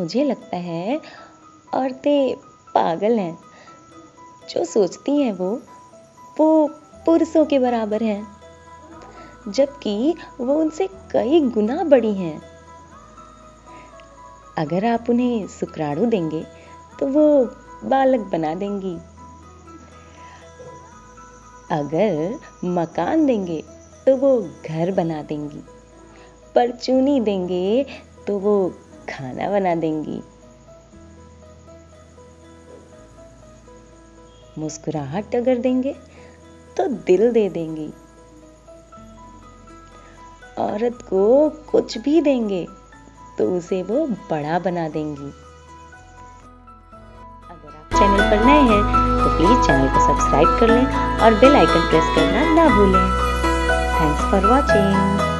मुझे लगता है औरतें पागल हैं। जो सोचती हैं वो वो पुरुषों के बराबर हैं। जबकि वो उनसे कई गुना बड़ी हैं। अगर आप उन्हें शुक्राणु देंगे तो वो बालक बना देंगी। अगर मकान देंगे तो वो घर बना देंगी। परचूनी देंगे तो वो खाना बना देंगी। मुस्कुराहट अगर देंगे तो दिल दे देंगी। औरत को कुछ भी देंगे तो उसे वो बड़ा बना देंगी। अगर आप चैनल पर नए हैं तो प्लीज़ चैनल को सब्सक्राइब कर लें और बेल आइकन प्रेस करना ना भूलें। Thanks for watching